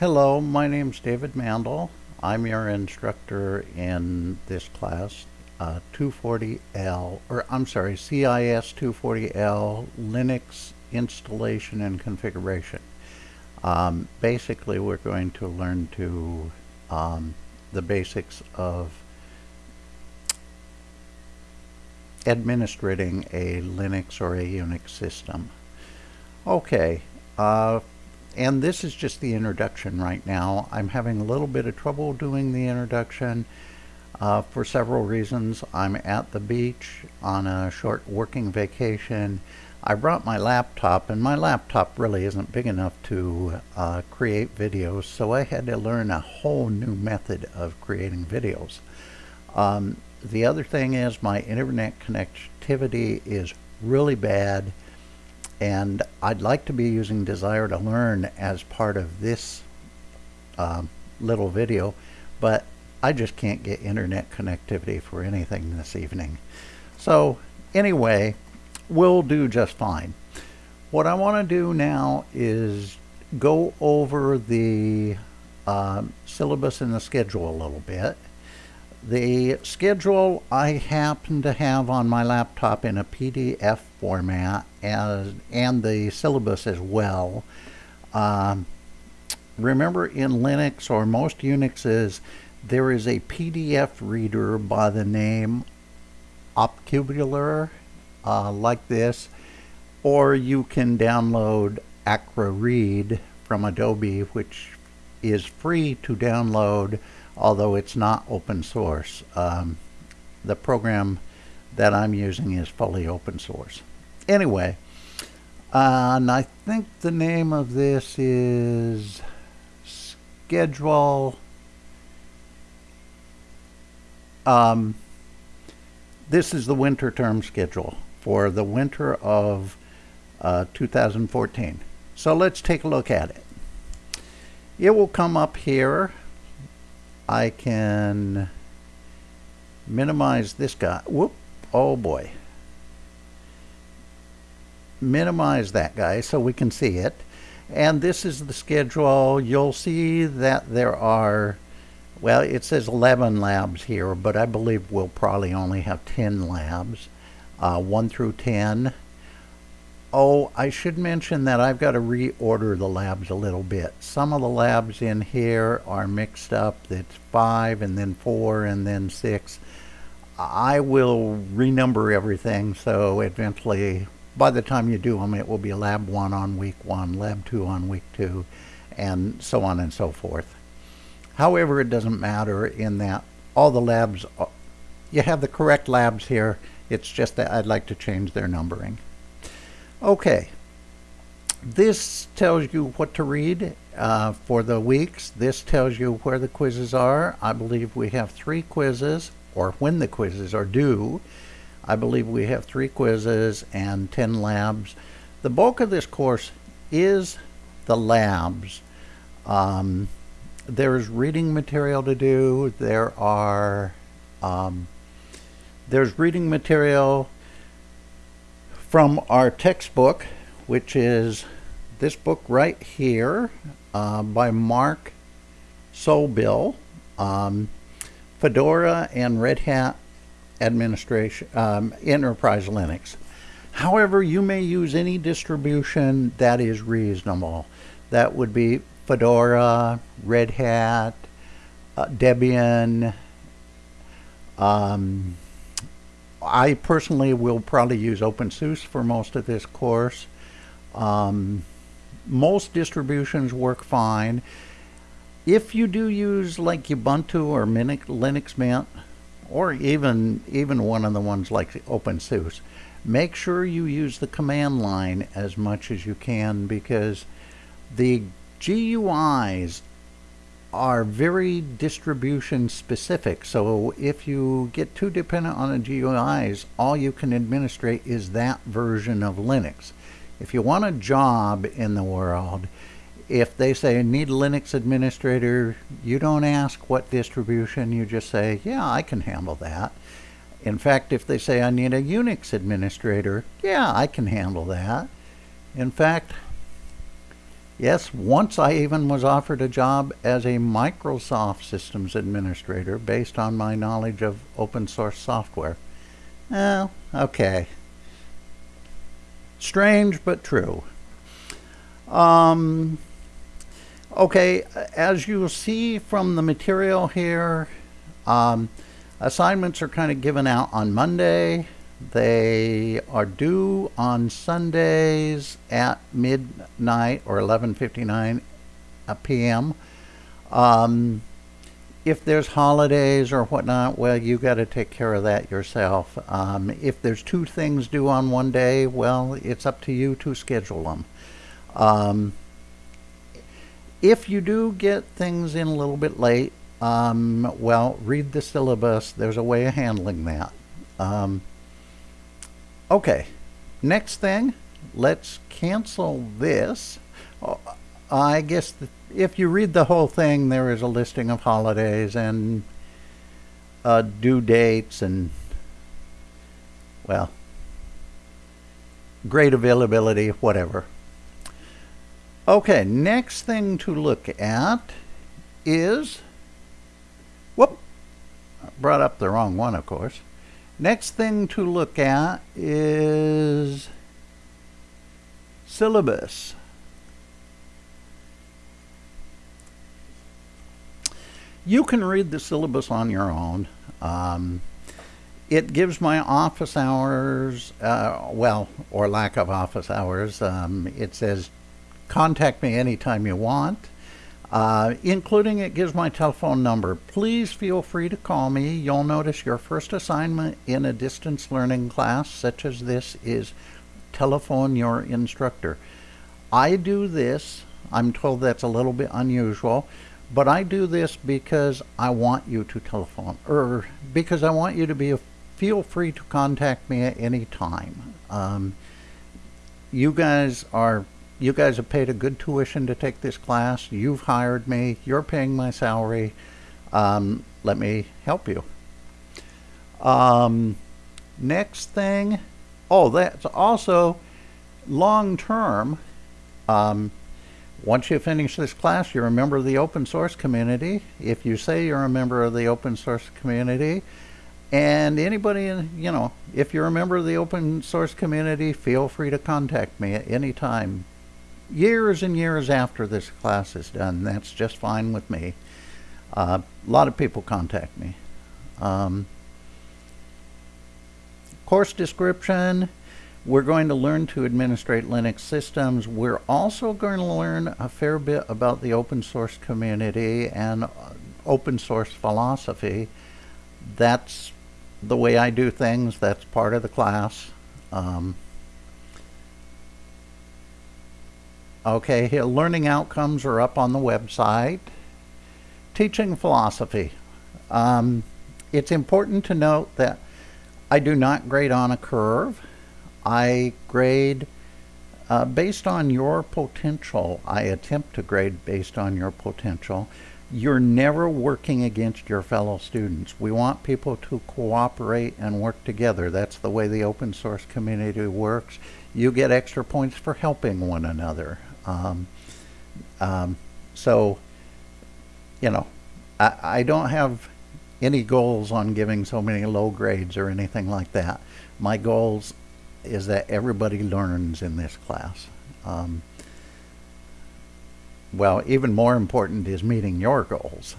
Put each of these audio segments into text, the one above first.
Hello, my name is David Mandel. I'm your instructor in this class, uh, 240L, or I'm sorry, CIS 240L Linux installation and configuration. Um, basically, we're going to learn to um, the basics of administrating a Linux or a Unix system. Okay, uh, and this is just the introduction right now. I'm having a little bit of trouble doing the introduction uh, for several reasons. I'm at the beach on a short working vacation. I brought my laptop and my laptop really isn't big enough to uh, create videos so I had to learn a whole new method of creating videos. Um, the other thing is my internet connectivity is really bad and I'd like to be using Desire to Learn as part of this um, little video but I just can't get internet connectivity for anything this evening. So anyway we'll do just fine. What I want to do now is go over the uh, syllabus and the schedule a little bit the schedule I happen to have on my laptop in a PDF format as, and the syllabus as well. Um, remember in Linux or most Unixes there is a PDF reader by the name Okular uh, like this or you can download Acroread from Adobe which is free to download although it's not open source. Um, the program that I'm using is fully open source. Anyway, uh, and I think the name of this is schedule. Um, this is the winter term schedule for the winter of uh, 2014. So let's take a look at it. It will come up here I can minimize this guy. Whoop. Oh boy. Minimize that guy so we can see it. And this is the schedule. You'll see that there are, well, it says 11 labs here, but I believe we'll probably only have 10 labs, uh, 1 through 10. Oh, I should mention that I've got to reorder the labs a little bit. Some of the labs in here are mixed up. It's five and then four and then six. I will renumber everything so eventually by the time you do them it will be lab one on week one, lab two on week two, and so on and so forth. However, it doesn't matter in that all the labs, you have the correct labs here. It's just that I'd like to change their numbering. Okay. This tells you what to read uh, for the weeks. This tells you where the quizzes are. I believe we have three quizzes, or when the quizzes are due. I believe we have three quizzes and 10 labs. The bulk of this course is the labs. Um, there's reading material to do. There are um, there's reading material from our textbook, which is this book right here uh, by Mark Sobell, um, Fedora and Red Hat Administration, um, Enterprise Linux. However, you may use any distribution that is reasonable. That would be Fedora, Red Hat, uh, Debian, um, I personally will probably use OpenSUSE for most of this course. Um, most distributions work fine. If you do use like Ubuntu or Linux Mint, or even even one of the ones like OpenSUSE, make sure you use the command line as much as you can because the GUIs are very distribution specific. So if you get too dependent on the GUIs, all you can administrate is that version of Linux. If you want a job in the world, if they say need Linux administrator, you don't ask what distribution, you just say, yeah, I can handle that. In fact, if they say I need a Unix administrator, yeah, I can handle that. In fact, Yes, once I even was offered a job as a Microsoft Systems Administrator based on my knowledge of open source software. Well, okay. Strange but true. Um, okay, as you'll see from the material here, um, assignments are kind of given out on Monday. They are due on Sundays at midnight or 11:59 p.m. Um, if there's holidays or whatnot, well, you got to take care of that yourself. Um, if there's two things due on one day, well, it's up to you to schedule them. Um, if you do get things in a little bit late, um, well, read the syllabus. There's a way of handling that. Okay, next thing, let's cancel this. Uh, I guess the, if you read the whole thing, there is a listing of holidays and uh, due dates and, well, great availability, whatever. Okay, next thing to look at is, whoop, brought up the wrong one, of course. Next thing to look at is syllabus. You can read the syllabus on your own. Um, it gives my office hours, uh, well, or lack of office hours. Um, it says contact me anytime you want. Uh, including it gives my telephone number. Please feel free to call me. You'll notice your first assignment in a distance learning class such as this is telephone your instructor. I do this, I'm told that's a little bit unusual, but I do this because I want you to telephone, or because I want you to be, a, feel free to contact me at any time. Um, you guys are you guys have paid a good tuition to take this class. You've hired me. You're paying my salary. Um, let me help you. Um, next thing, oh, that's also long term. Um, once you finish this class, you're a member of the open source community. If you say you're a member of the open source community, and anybody, in, you know, if you're a member of the open source community, feel free to contact me at any time years and years after this class is done. That's just fine with me. Uh, a lot of people contact me. Um, course description. We're going to learn to administrate Linux systems. We're also going to learn a fair bit about the open source community and uh, open source philosophy. That's the way I do things. That's part of the class. Um, Okay, learning outcomes are up on the website. Teaching philosophy. Um, it's important to note that I do not grade on a curve. I grade uh, based on your potential. I attempt to grade based on your potential. You're never working against your fellow students. We want people to cooperate and work together. That's the way the open source community works. You get extra points for helping one another. Um, um, so, you know, I, I don't have any goals on giving so many low grades or anything like that. My goals is that everybody learns in this class. Um, well, even more important is meeting your goals.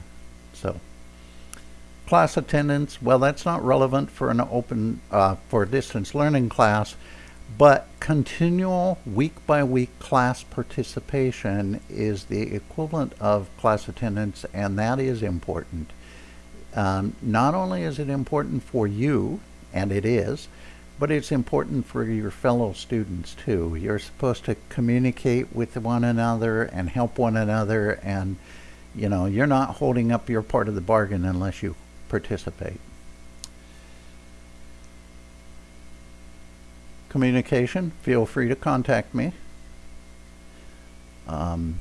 So, class attendance, well, that's not relevant for an open, uh, for a distance learning class, but continual week by week class participation is the equivalent of class attendance, and that is important. Um, not only is it important for you, and it is, but it's important for your fellow students too. You're supposed to communicate with one another and help one another, and you know, you're not holding up your part of the bargain unless you participate. Communication, feel free to contact me. Um,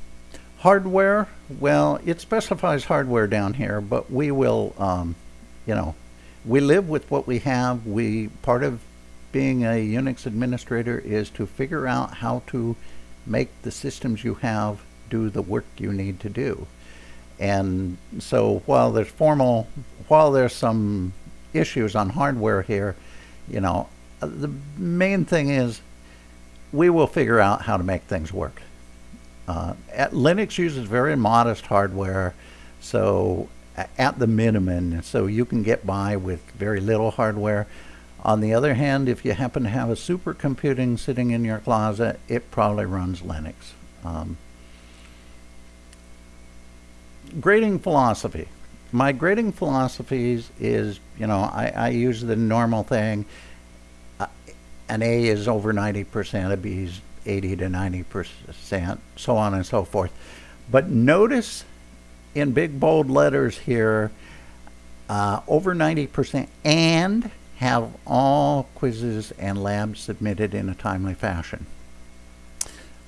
hardware, well, it specifies hardware down here, but we will, um, you know, we live with what we have. We Part of being a Unix administrator is to figure out how to make the systems you have do the work you need to do. And so while there's formal, while there's some issues on hardware here, you know, the main thing is we will figure out how to make things work. Uh, Linux uses very modest hardware, so at the minimum, so you can get by with very little hardware. On the other hand, if you happen to have a supercomputing sitting in your closet, it probably runs Linux. Um, grading philosophy. My grading philosophies is, you know, I, I use the normal thing. An A is over 90%, a B is 80 to 90%, so on and so forth. But notice in big bold letters here, uh, over 90% and have all quizzes and labs submitted in a timely fashion.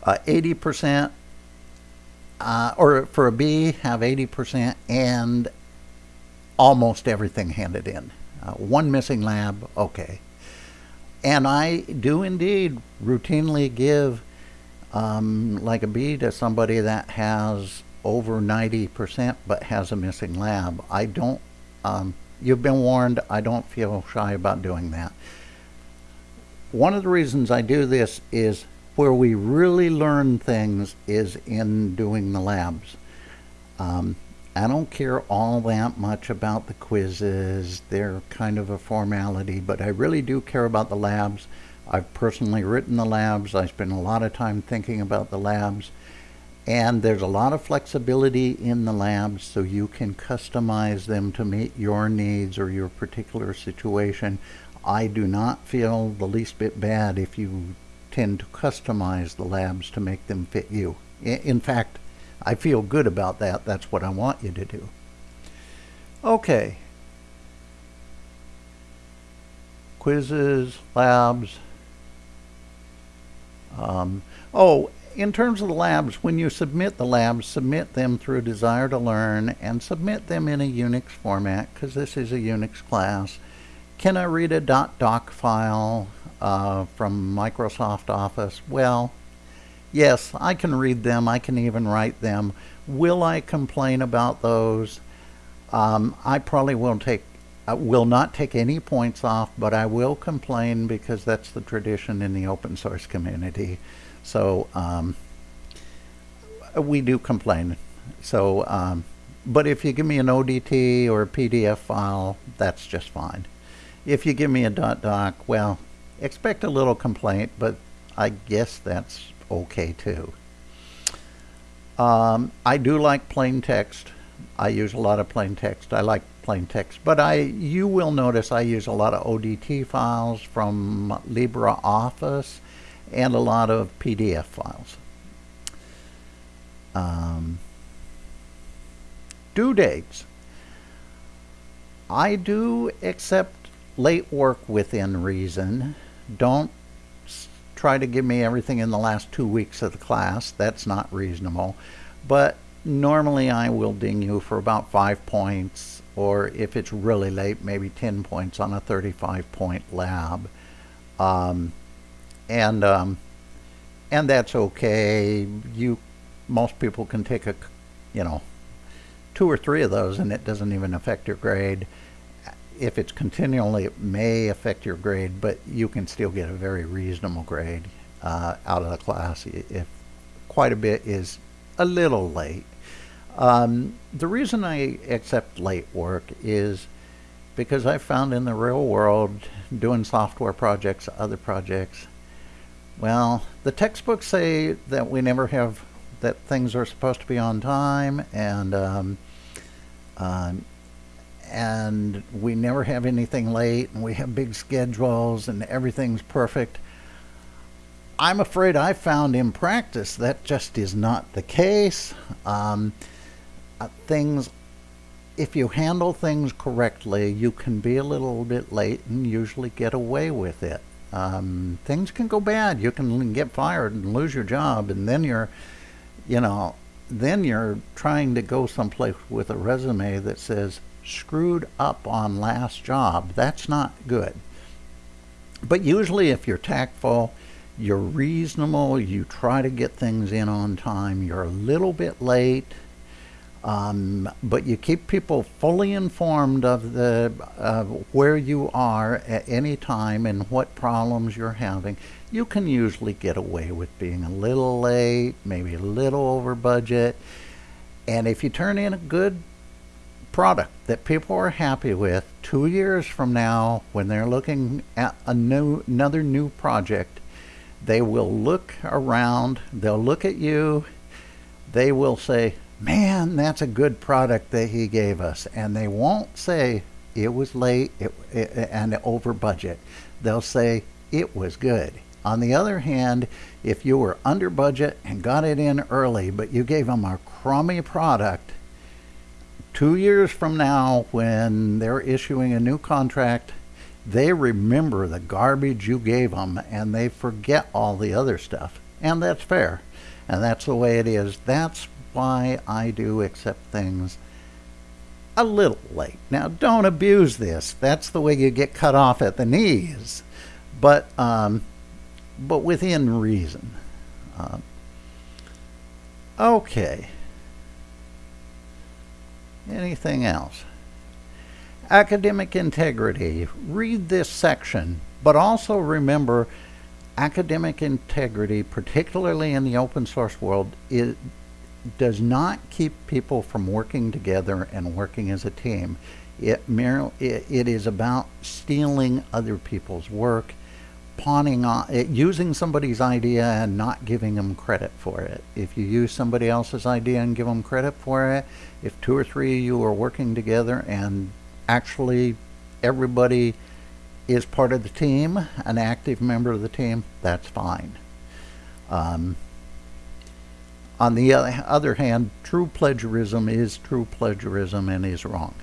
80% uh, uh, or for a B, have 80% and almost everything handed in. Uh, one missing lab, okay. And I do indeed routinely give um, like a B to somebody that has over 90% but has a missing lab. I don't, um, you've been warned, I don't feel shy about doing that. One of the reasons I do this is where we really learn things is in doing the labs. Um, I don't care all that much about the quizzes. They're kind of a formality, but I really do care about the labs. I've personally written the labs. I spend a lot of time thinking about the labs. And there's a lot of flexibility in the labs so you can customize them to meet your needs or your particular situation. I do not feel the least bit bad if you tend to customize the labs to make them fit you. In fact, I feel good about that. That's what I want you to do. Okay. Quizzes, labs. Um, oh, in terms of the labs, when you submit the labs, submit them through Desire to Learn and submit them in a Unix format because this is a Unix class. Can I read a .doc file? uh, from Microsoft Office? Well, yes, I can read them. I can even write them. Will I complain about those? Um, I probably will take I will not take any points off, but I will complain because that's the tradition in the open source community. So um, we do complain. So, um, but if you give me an ODT or a PDF file, that's just fine. If you give me a .doc, well, expect a little complaint, but I guess that's okay too. Um, I do like plain text. I use a lot of plain text. I like plain text, but I you will notice I use a lot of ODT files from LibreOffice and a lot of PDF files. Um, due dates. I do accept late work within reason don't try to give me everything in the last two weeks of the class. That's not reasonable. But normally I will ding you for about five points, or if it's really late, maybe 10 points on a 35 point lab. Um, and, um, and that's okay. You, most people can take a, you know, two or three of those and it doesn't even affect your grade if it's continually, it may affect your grade, but you can still get a very reasonable grade uh, out of the class if quite a bit is a little late. Um, the reason I accept late work is because I found in the real world, doing software projects, other projects, well, the textbooks say that we never have, that things are supposed to be on time, and um, um, and we never have anything late and we have big schedules and everything's perfect. I'm afraid I found in practice that just is not the case. Um, uh, things, if you handle things correctly, you can be a little bit late and usually get away with it. Um, things can go bad. You can get fired and lose your job, and then you're, you know, then you're trying to go someplace with a resume that says screwed up on last job. That's not good. But usually if you're tactful, you're reasonable, you try to get things in on time, you're a little bit late, um, but you keep people fully informed of the uh, where you are at any time and what problems you're having. You can usually get away with being a little late, maybe a little over budget, and if you turn in a good product that people are happy with, two years from now, when they're looking at a new another new project, they will look around, they'll look at you, they will say, man, that's a good product that he gave us. And they won't say it was late it, it, and over budget. They'll say it was good. On the other hand, if you were under budget and got it in early, but you gave them a crummy product, two years from now, when they're issuing a new contract, they remember the garbage you gave them and they forget all the other stuff. And that's fair. And that's the way it is. That's why I do accept things a little late. Now, don't abuse this. That's the way you get cut off at the knees, but um, but within reason. Uh, okay. Anything else? Academic integrity. Read this section, but also remember academic integrity, particularly in the open source world, is, does not keep people from working together and working as a team. It merely it, it is about stealing other people's work, pawning on it, using somebody's idea and not giving them credit for it. If you use somebody else's idea and give them credit for it, if two or three of you are working together and actually everybody is part of the team, an active member of the team, that's fine. Um, on the other hand, true plagiarism is true plagiarism and is wrong.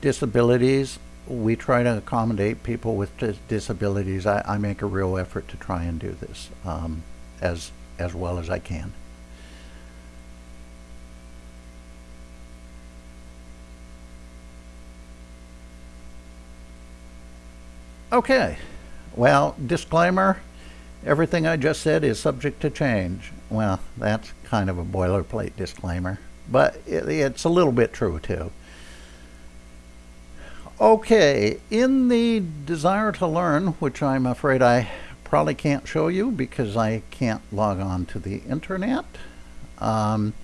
Disabilities, we try to accommodate people with disabilities. I, I, make a real effort to try and do this um, as, as well as I can. Okay, well, disclaimer, everything I just said is subject to change. Well, that's kind of a boilerplate disclaimer, but it, it's a little bit true too. Okay, in the desire to learn, which I'm afraid I probably can't show you because I can't log on to the internet, um,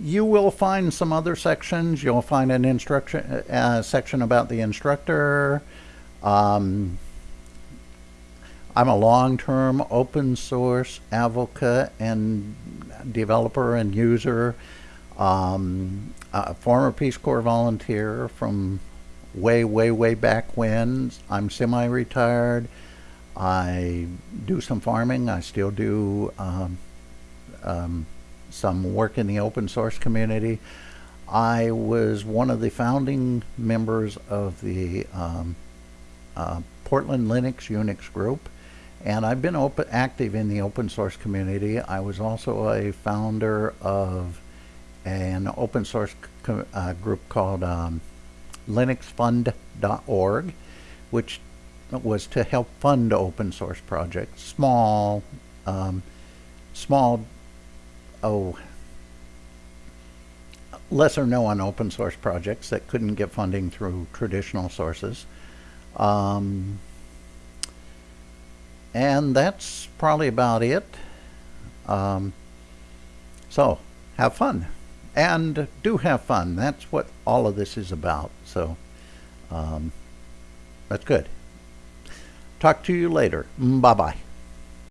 you will find some other sections. You'll find an instruction uh, section about the instructor, um, I'm a long-term open source advocate and developer and user, um, a former Peace Corps volunteer from way, way, way back when. I'm semi-retired. I do some farming. I still do um, um, some work in the open source community. I was one of the founding members of the um, uh, Portland Linux Unix group and I've been open, active in the open source community. I was also a founder of an open source uh, group called um, linuxfund.org which was to help fund open source projects, small, um, small, oh, lesser known open source projects that couldn't get funding through traditional sources. Um, and that's probably about it. Um, so have fun and do have fun. That's what all of this is about. So um, that's good. Talk to you later. Bye bye.